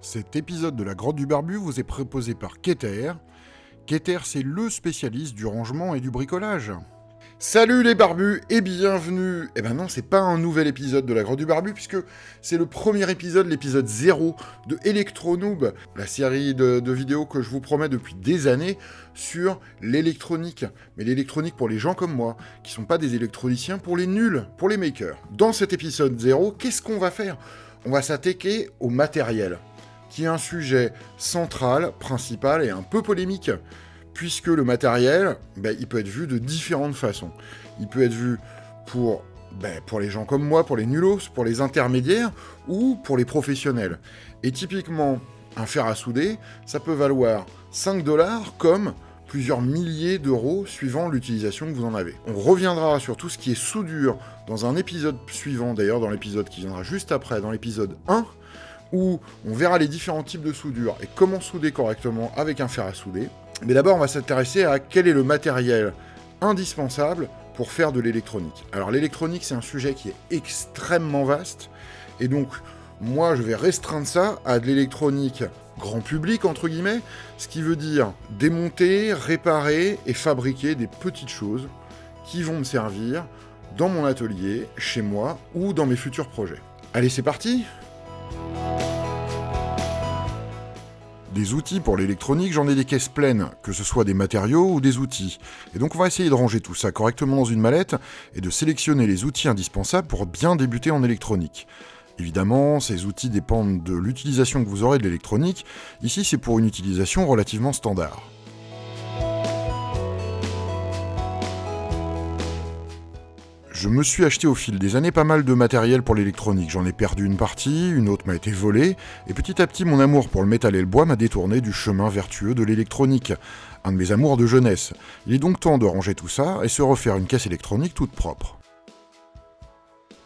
Cet épisode de la Grotte du Barbu vous est proposé par Keter. Keter, c'est le spécialiste du rangement et du bricolage. Salut les barbus et bienvenue Eh ben non, c'est pas un nouvel épisode de la Grotte du Barbu, puisque c'est le premier épisode, l'épisode 0 de Electronoob, la série de, vidéos que je vous promets depuis des années sur l'électronique. Mais l'électronique pour les gens comme moi, qui sont pas des électroniciens, pour les nuls, pour les makers. Dans cet épisode 0, qu'est-ce qu'on va faire? On va s'attaquer au matériel, qui est un sujet central, principal et un peu polémique puisque le matériel, ben, il peut être vu de différentes façons. Il peut être vu pour, ben, pour les gens comme moi, pour les nulos, pour les intermédiaires, ou pour les professionnels. Et typiquement, un fer à souder, ça peut valoir 5 dollars comme plusieurs milliers d'euros suivant l'utilisation que vous en avez. On reviendra sur tout ce qui est soudure dans un épisode suivant, d'ailleurs dans l'épisode qui viendra juste après, dans l'épisode 1, où on verra les différents types de soudure et comment souder correctement avec un fer à souder. Mais d'abord, on va s'intéresser à quel est le matériel indispensable pour faire de l'électronique. Alors l'électronique, c'est un sujet qui est extrêmement vaste, et donc moi, je vais restreindre ça à de l'électronique grand public, entre guillemets, ce qui veut dire démonter, réparer et fabriquer des petites choses qui vont me servir dans mon atelier, chez moi ou dans mes futurs projets. Allez, c'est parti Des outils pour l'électronique, j'en ai des caisses pleines, que ce soit des matériaux ou des outils. Et donc on va essayer de ranger tout ça correctement dans une mallette et de sélectionner les outils indispensables pour bien débuter en électronique. Évidemment, ces outils dépendent de l'utilisation que vous aurez de l'électronique. Ici, c'est pour une utilisation relativement standard. Je me suis acheté au fil des années pas mal de matériel pour l'électronique. J'en ai perdu une partie, une autre m'a été volée, et petit à petit mon amour pour le métal et le bois m'a détourné du chemin vertueux de l'électronique. Un de mes amours de jeunesse. Il est donc temps de ranger tout ça et se refaire une caisse électronique toute propre.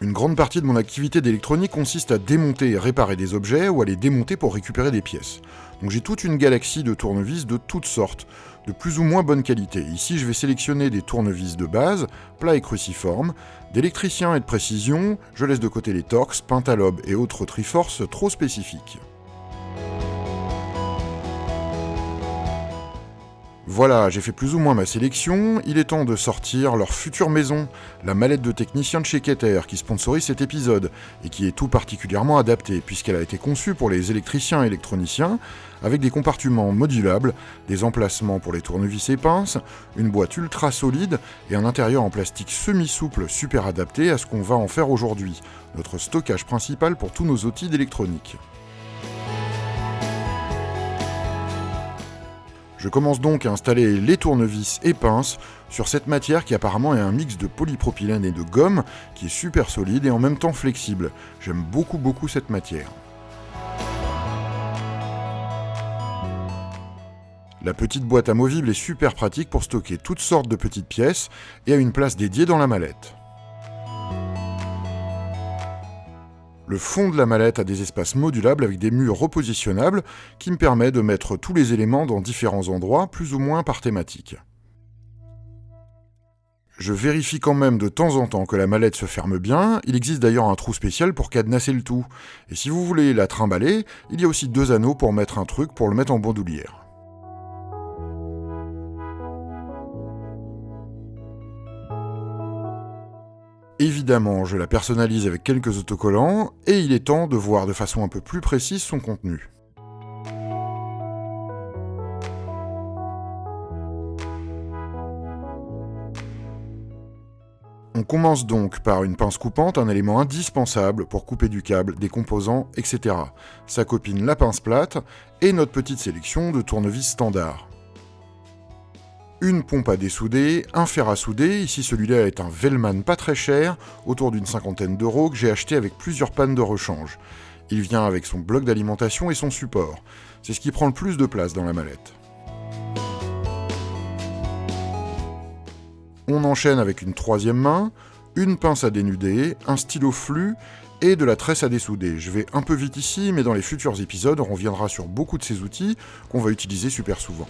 Une grande partie de mon activité d'électronique consiste à démonter et réparer des objets ou à les démonter pour récupérer des pièces. Donc j'ai toute une galaxie de tournevis de toutes sortes, de plus ou moins bonne qualité. Ici je vais sélectionner des tournevis de base, plats et cruciformes, d'électricien et de précision, je laisse de côté les Torx, Pentalobe et autres Triforce trop spécifiques. Voilà, j'ai fait plus ou moins ma sélection, il est temps de sortir leur future maison, la mallette de technicien de chez Keter, qui sponsorise cet épisode, et qui est tout particulièrement adaptée, puisqu'elle a été conçue pour les électriciens et électroniciens, avec des compartiments modulables, des emplacements pour les tournevis et pinces, une boîte ultra solide, et un intérieur en plastique semi-souple super adapté à ce qu'on va en faire aujourd'hui, notre stockage principal pour tous nos outils d'électronique. Je commence donc à installer les tournevis et pinces sur cette matière qui apparemment est un mix de polypropylène et de gomme qui est super solide et en même temps flexible. J'aime beaucoup beaucoup cette matière. La petite boîte amovible est super pratique pour stocker toutes sortes de petites pièces et a une place dédiée dans la mallette. Le fond de la mallette a des espaces modulables avec des murs repositionnables qui me permettent de mettre tous les éléments dans différents endroits, plus ou moins par thématique. Je vérifie quand même de temps en temps que la mallette se ferme bien, il existe d'ailleurs un trou spécial pour cadenasser le tout. Et si vous voulez la trimballer, il y a aussi deux anneaux pour mettre un truc pour le mettre en bandoulière. Évidemment, je la personnalise avec quelques autocollants, et il est temps de voir de façon un peu plus précise son contenu. On commence donc par une pince coupante, un élément indispensable pour couper du câble, des composants, etc. Sa copine la pince plate, et notre petite sélection de tournevis standard une pompe à dessouder, un fer à souder, ici celui-là est un Vellman pas très cher, autour d'une cinquantaine d'euros, que j'ai acheté avec plusieurs pannes de rechange. Il vient avec son bloc d'alimentation et son support. C'est ce qui prend le plus de place dans la mallette. On enchaîne avec une troisième main, une pince à dénuder, un stylo flux et de la tresse à dessouder. Je vais un peu vite ici, mais dans les futurs épisodes, on reviendra sur beaucoup de ces outils qu'on va utiliser super souvent.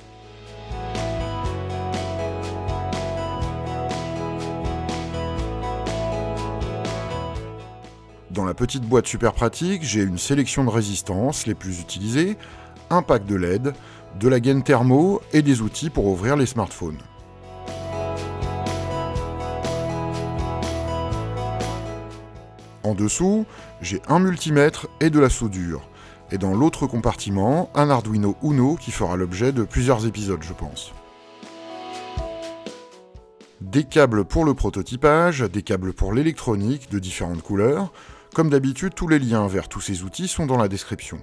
Dans la petite boîte super pratique, j'ai une sélection de résistances les plus utilisées, un pack de LED, de la gaine thermo et des outils pour ouvrir les smartphones. En dessous, j'ai un multimètre et de la soudure. Et dans l'autre compartiment, un Arduino Uno qui fera l'objet de plusieurs épisodes, je pense. Des câbles pour le prototypage, des câbles pour l'électronique de différentes couleurs. Comme d'habitude, tous les liens vers tous ces outils sont dans la description.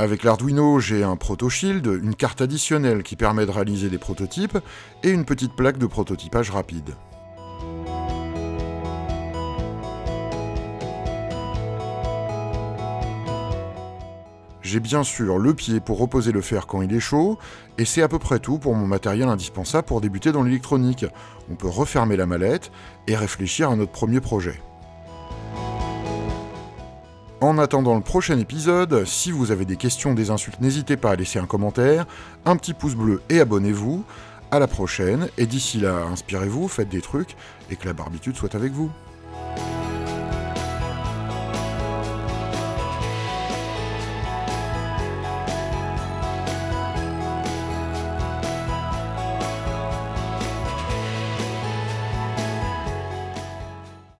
Avec l'Arduino, j'ai un ProtoShield, une carte additionnelle qui permet de réaliser des prototypes, et une petite plaque de prototypage rapide. J'ai bien sûr le pied pour reposer le fer quand il est chaud, et c'est à peu près tout pour mon matériel indispensable pour débuter dans l'électronique. On peut refermer la mallette et réfléchir à notre premier projet. En attendant le prochain épisode, si vous avez des questions, des insultes, n'hésitez pas à laisser un commentaire, un petit pouce bleu et abonnez-vous. À la prochaine, et d'ici là, inspirez-vous, faites des trucs, et que la barbitude soit avec vous.